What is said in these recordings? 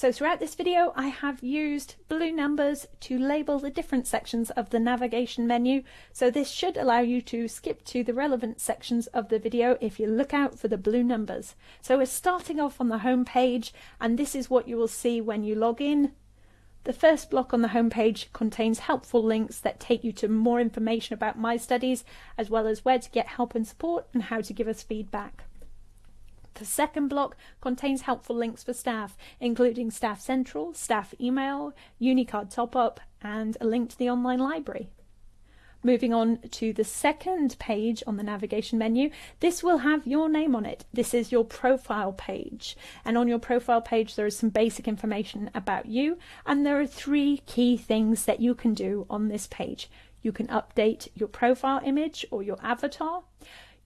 So throughout this video, I have used blue numbers to label the different sections of the navigation menu. So this should allow you to skip to the relevant sections of the video if you look out for the blue numbers. So we're starting off on the home page and this is what you will see when you log in. The first block on the home page contains helpful links that take you to more information about my studies, as well as where to get help and support and how to give us feedback. The second block contains helpful links for staff, including Staff Central, staff email, Unicard top up, and a link to the online library. Moving on to the second page on the navigation menu, this will have your name on it. This is your profile page. And on your profile page, there is some basic information about you. And there are three key things that you can do on this page. You can update your profile image or your avatar.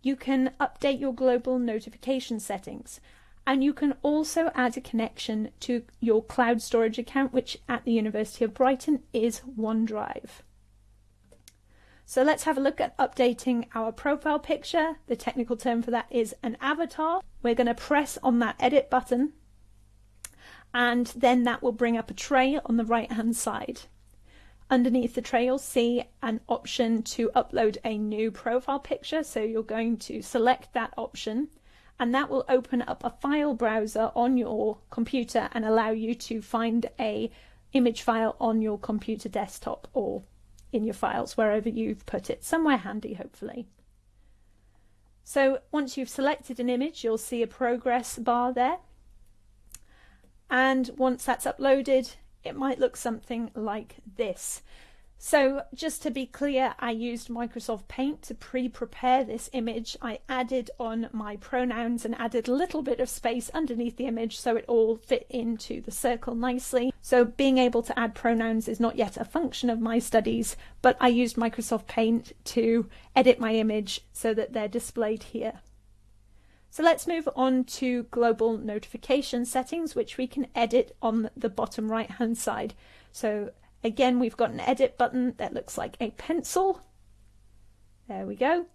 You can update your global notification settings. And you can also add a connection to your cloud storage account, which at the University of Brighton is OneDrive. So let's have a look at updating our profile picture. The technical term for that is an avatar. We're going to press on that edit button and then that will bring up a tray on the right hand side. Underneath the tray, you'll see an option to upload a new profile picture. So you're going to select that option and that will open up a file browser on your computer and allow you to find a image file on your computer desktop or in your files wherever you've put it, somewhere handy hopefully. So once you've selected an image, you'll see a progress bar there. And once that's uploaded, it might look something like this. So just to be clear, I used Microsoft Paint to pre-prepare this image. I added on my pronouns and added a little bit of space underneath the image so it all fit into the circle nicely. So being able to add pronouns is not yet a function of my studies, but I used Microsoft Paint to edit my image so that they're displayed here. So let's move on to global notification settings, which we can edit on the bottom right hand side. So again, we've got an edit button that looks like a pencil. There we go.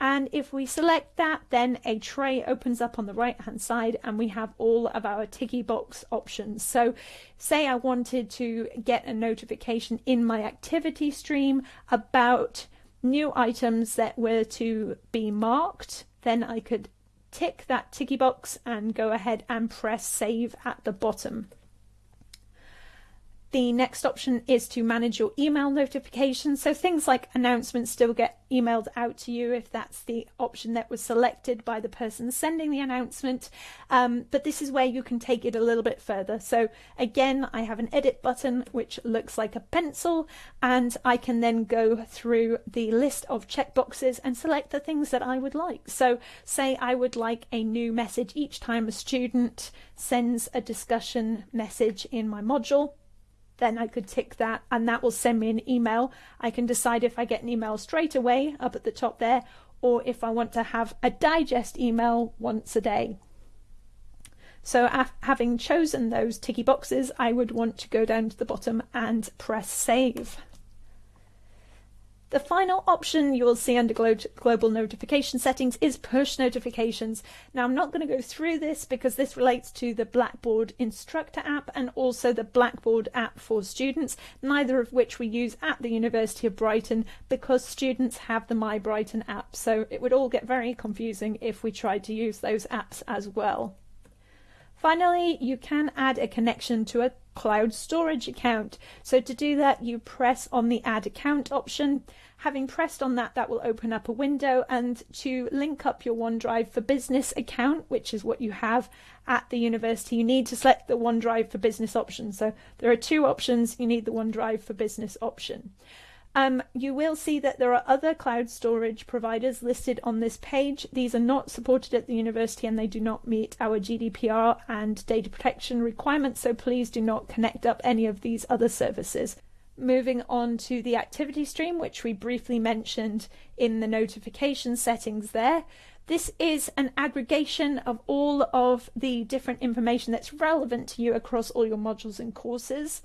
And if we select that, then a tray opens up on the right hand side and we have all of our ticky box options. So say I wanted to get a notification in my activity stream about new items that were to be marked, then I could tick that ticky box and go ahead and press save at the bottom. The next option is to manage your email notifications. So things like announcements still get emailed out to you if that's the option that was selected by the person sending the announcement. Um, but this is where you can take it a little bit further. So again, I have an edit button which looks like a pencil and I can then go through the list of checkboxes and select the things that I would like. So say I would like a new message each time a student sends a discussion message in my module then I could tick that and that will send me an email. I can decide if I get an email straight away up at the top there or if I want to have a digest email once a day. So having chosen those ticky boxes, I would want to go down to the bottom and press save. The final option you will see under global notification settings is push notifications. Now I'm not going to go through this because this relates to the Blackboard Instructor app and also the Blackboard app for students, neither of which we use at the University of Brighton because students have the My Brighton app. So it would all get very confusing if we tried to use those apps as well. Finally, you can add a connection to a cloud storage account. So to do that, you press on the add account option. Having pressed on that, that will open up a window and to link up your OneDrive for Business account, which is what you have at the university, you need to select the OneDrive for Business option. So there are two options. You need the OneDrive for Business option. Um, you will see that there are other cloud storage providers listed on this page. These are not supported at the university and they do not meet our GDPR and data protection requirements, so please do not connect up any of these other services. Moving on to the activity stream, which we briefly mentioned in the notification settings there. This is an aggregation of all of the different information that's relevant to you across all your modules and courses.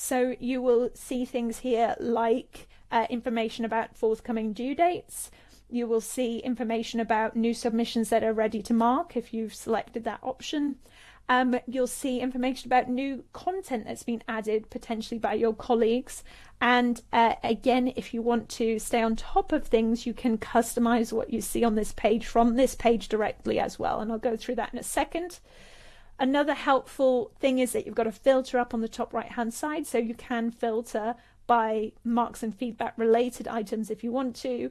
So you will see things here like uh, information about forthcoming due dates. You will see information about new submissions that are ready to mark if you've selected that option. Um, you'll see information about new content that's been added potentially by your colleagues. And uh, again, if you want to stay on top of things, you can customize what you see on this page from this page directly as well. And I'll go through that in a second. Another helpful thing is that you've got a filter up on the top right hand side, so you can filter by marks and feedback related items if you want to,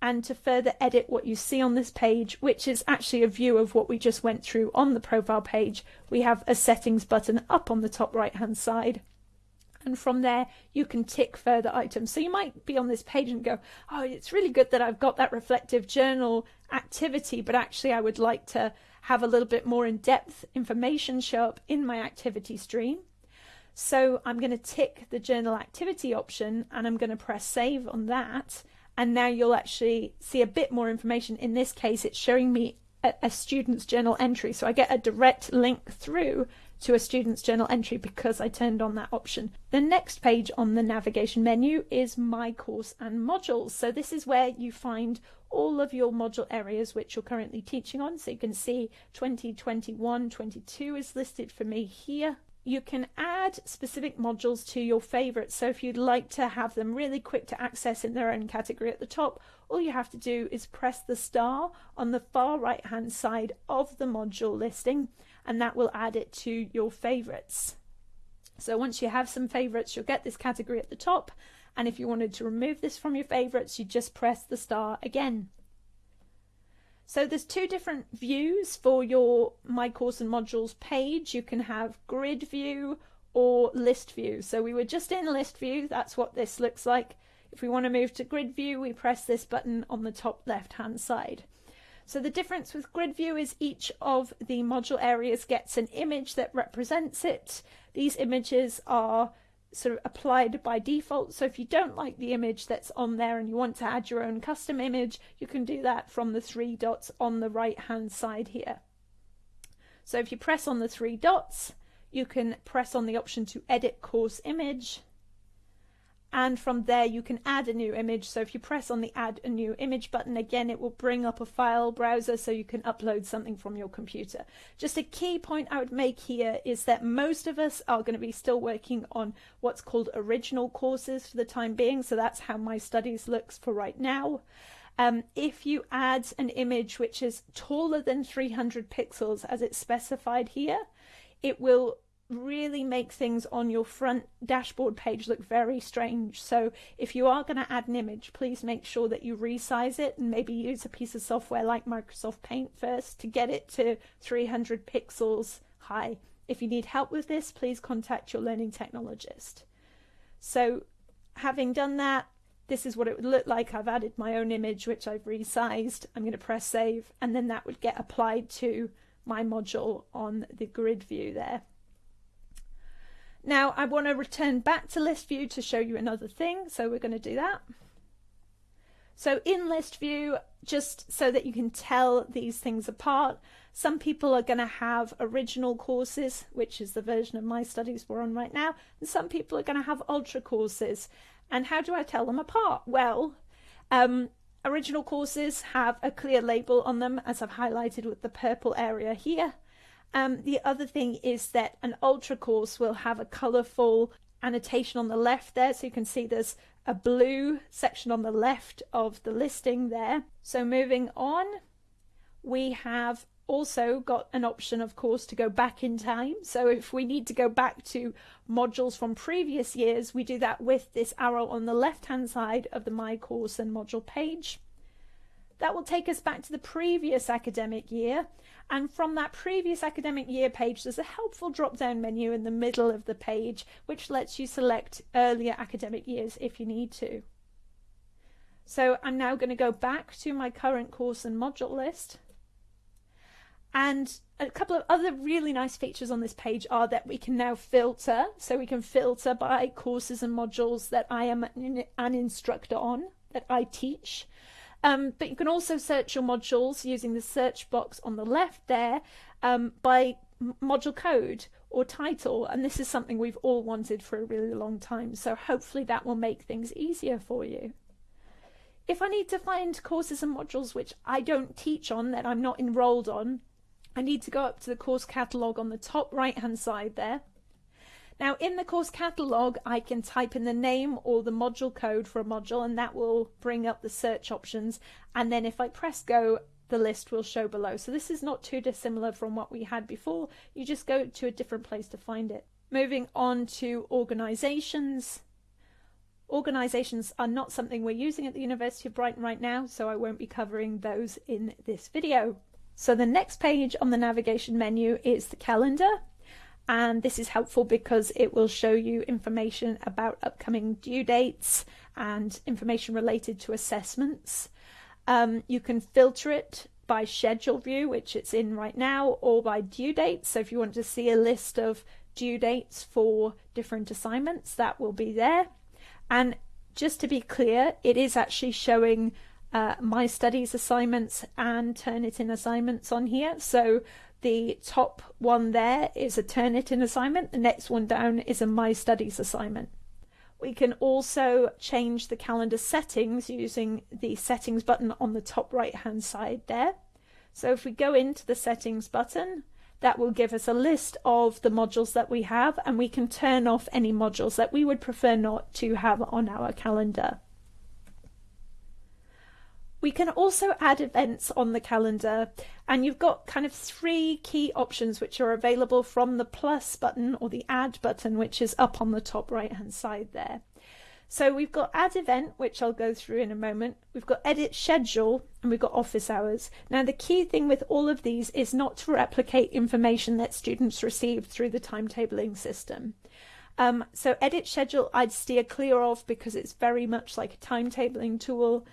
and to further edit what you see on this page, which is actually a view of what we just went through on the profile page, we have a settings button up on the top right hand side. And from there, you can tick further items. So you might be on this page and go, oh, it's really good that I've got that reflective journal activity, but actually I would like to have a little bit more in-depth information show up in my activity stream. So I'm going to tick the journal activity option and I'm going to press save on that and now you'll actually see a bit more information. In this case, it's showing me a, a, student's journal entry. So I get a direct link through to a student's journal entry because I turned on that option. The next page on the navigation menu is My Course and Modules. So this is where you find all of your module areas which you're currently teaching on. So you can see 2021, 22 is listed for me here you can add specific modules to your favorites. So if you'd like to have them really quick to access in their own category at the top, all you have to do is press the star on the far right hand side of the module listing and that will add it to your favorites. So once you have some favorites, you'll get this category at the top. And if you wanted to remove this from your favorites, you just press the star again. So there's two different views for your My Course and Modules page. You can have grid view or list view. So we were just in list view. That's what this looks like. If we want to move to grid view, we press this button on the top left hand side. So the difference with grid view is each of the module areas gets an image that represents it. These images are sort of applied by default. So if you don't like the image that's on there and you want to add your own custom image, you can do that from the three dots on the right hand side here. So if you press on the three dots, you can press on the option to edit course image and from there you can add a new image. So if you press on the add a new image button again it will bring up a file browser so you can upload something from your computer. Just a key point I would make here is that most of us are going to be still working on what's called original courses for the time being. So that's how my studies looks for right now. Um, if you add an image which is taller than 300 pixels as it's specified here it will really make things on your front dashboard page look very strange. So if you are going to add an image, please make sure that you resize it and maybe use a piece of software like Microsoft Paint first to get it to 300 pixels high. If you need help with this, please contact your learning technologist. So having done that, this is what it would look like. I've added my own image, which I've resized. I'm going to press save, and then that would get applied to my module on the grid view there. Now I want to return back to list view to show you another thing. So we're going to do that. So in list view, just so that you can tell these things apart, some people are going to have original courses, which is the version of my studies we're on right now, and some people are going to have ultra courses. And how do I tell them apart? Well, um, original courses have a clear label on them, as I've highlighted with the purple area here. Um, the other thing is that an ultra course will have a colourful annotation on the left there. So you can see there's a blue section on the left of the listing there. So moving on, we have also got an option, of course, to go back in time. So if we need to go back to modules from previous years, we do that with this arrow on the left hand side of the My Course and Module page. That will take us back to the previous academic year and from that previous academic year page, there's a helpful drop down menu in the middle of the page, which lets you select earlier academic years if you need to. So I'm now going to go back to my current course and module list. And a couple of other really nice features on this page are that we can now filter. So we can filter by courses and modules that I am an instructor on, that I teach. Um, but you can also search your modules using the search box on the left there um, by module code or title. And this is something we've all wanted for a really long time. So hopefully that will make things easier for you. If I need to find courses and modules which I don't teach on, that I'm not enrolled on, I need to go up to the course catalogue on the top right hand side there. Now in the course catalogue I can type in the name or the module code for a module and that will bring up the search options and then if I press go the list will show below. So this is not too dissimilar from what we had before. You just go to a different place to find it. Moving on to organisations. Organisations are not something we're using at the University of Brighton right now, so I won't be covering those in this video. So the next page on the navigation menu is the calendar. And this is helpful because it will show you information about upcoming due dates and information related to assessments. Um, you can filter it by schedule view, which it's in right now, or by due dates. So if you want to see a list of due dates for different assignments, that will be there. And just to be clear, it is actually showing uh, my studies assignments and Turnitin assignments on here. So the top one there is a Turnitin assignment. The next one down is a My Studies assignment. We can also change the calendar settings using the settings button on the top right hand side there. So if we go into the settings button, that will give us a list of the modules that we have and we can turn off any modules that we would prefer not to have on our calendar. We can also add events on the calendar and you've got kind of three key options which are available from the plus button or the add button which is up on the top right hand side there. So we've got add event, which I'll go through in a moment. We've got edit schedule and we've got office hours. Now the key thing with all of these is not to replicate information that students receive through the timetabling system. Um, so edit schedule I'd steer clear of because it's very much like a timetabling tool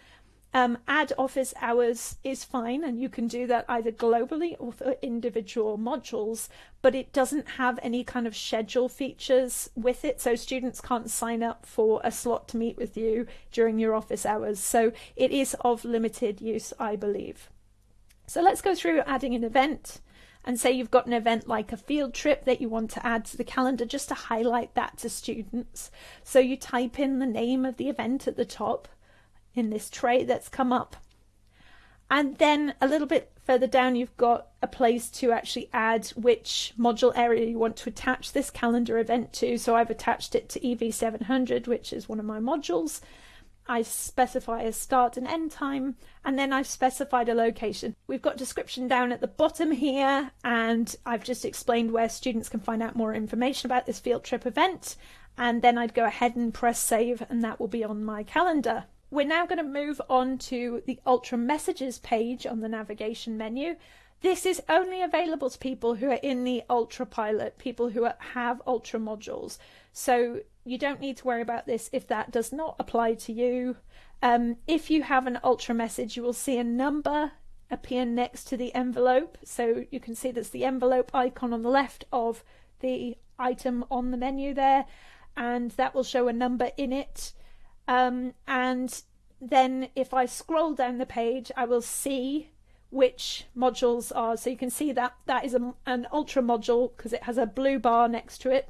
um, add office hours is fine, and you can do that either globally or for individual modules, but it doesn't have any kind of schedule features with it, so students can't sign up for a slot to meet with you during your office hours. So it is of limited use, I believe. So let's go through adding an event and say you've got an event like a field trip that you want to add to the calendar just to highlight that to students. So you type in the name of the event at the top in this tray that's come up. And then a little bit further down, you've got a place to actually add which module area you want to attach this calendar event to. So I've attached it to EV700, which is one of my modules. I specify a start and end time, and then I've specified a location. We've got description down at the bottom here, and I've just explained where students can find out more information about this field trip event. And then I'd go ahead and press save, and that will be on my calendar. We're now going to move on to the Ultra Messages page on the navigation menu. This is only available to people who are in the Ultra Pilot, people who have Ultra modules. So you don't need to worry about this if that does not apply to you. Um, if you have an Ultra message, you will see a number appear next to the envelope. So you can see there's the envelope icon on the left of the item on the menu there, and that will show a number in it. Um, and then if I scroll down the page, I will see which modules are. So you can see that that is a, an ultra module because it has a blue bar next to it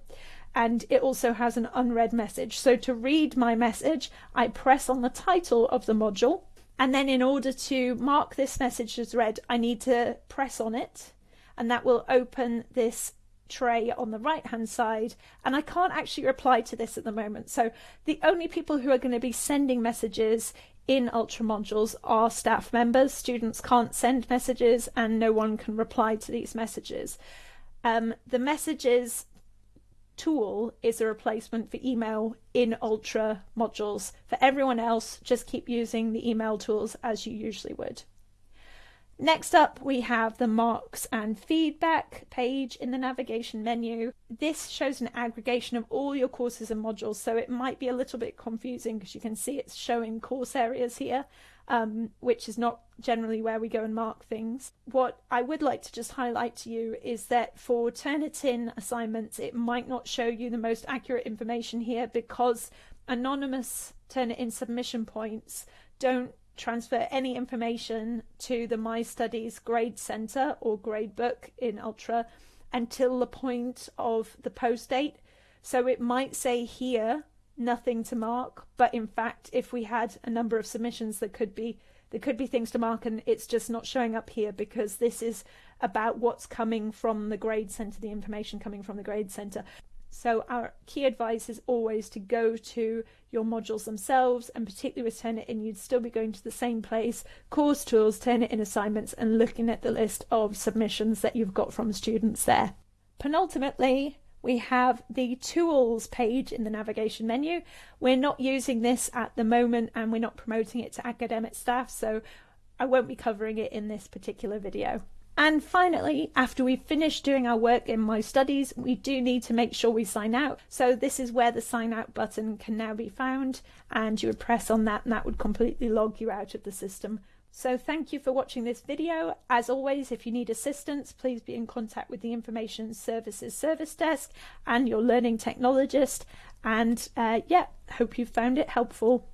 and it also has an unread message. So to read my message, I press on the title of the module and then in order to mark this message as read, I need to press on it and that will open this tray on the right hand side and I can't actually reply to this at the moment. So the only people who are going to be sending messages in ultra modules are staff members. Students can't send messages and no one can reply to these messages. Um, the messages tool is a replacement for email in ultra modules. For everyone else just keep using the email tools as you usually would Next up, we have the marks and feedback page in the navigation menu. This shows an aggregation of all your courses and modules, so it might be a little bit confusing because you can see it's showing course areas here, um, which is not generally where we go and mark things. What I would like to just highlight to you is that for Turnitin assignments, it might not show you the most accurate information here because anonymous Turnitin submission points don't transfer any information to the My Studies Grade Center or Grade Book in Ultra until the point of the post date. So it might say here nothing to mark, but in fact, if we had a number of submissions, there could be there could be things to mark, and it's just not showing up here because this is about what's coming from the grade centre, the information coming from the grade centre. So our key advice is always to go to your modules themselves and particularly with Turnitin, you'd still be going to the same place, course tools, Turnitin assignments and looking at the list of submissions that you've got from students there. Penultimately, we have the tools page in the navigation menu. We're not using this at the moment and we're not promoting it to academic staff, so I won't be covering it in this particular video. And finally, after we've finished doing our work in My Studies, we do need to make sure we sign out. So this is where the sign out button can now be found and you would press on that and that would completely log you out of the system. So thank you for watching this video. As always, if you need assistance, please be in contact with the Information Services Service Desk and your learning technologist. And uh, yeah, hope you found it helpful.